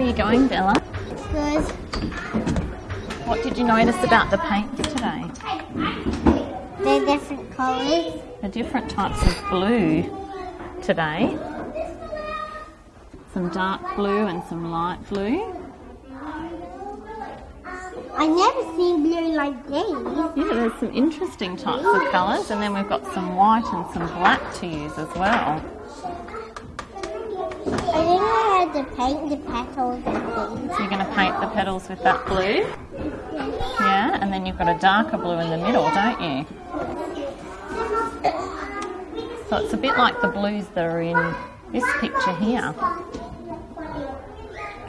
you going, Bella? Good. What did you notice about the paints today? They're different colours. The different types of blue today. Some dark blue and some light blue. I never seen blue like these. Yeah, there's some interesting types of colours, and then we've got some white and some black to use as well. I think I had to paint the petals. So you're going to paint the petals with that blue? Yeah, and then you've got a darker blue in the middle, don't you? So it's a bit like the blues that are in this picture here.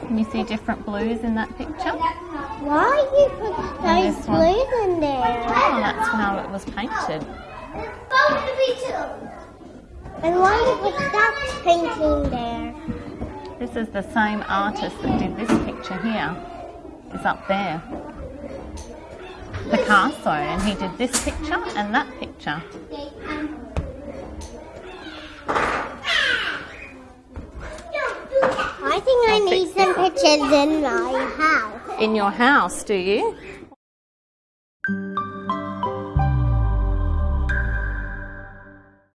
Can you see different blues in that picture? Why you put those this one. blues in there? Oh, that's how it was painted. And why you put that painting there? This is the same artist that did this picture here. Is up there. Picasso, and he did this picture and that picture. I think I need some pictures in my house. In your house, do you?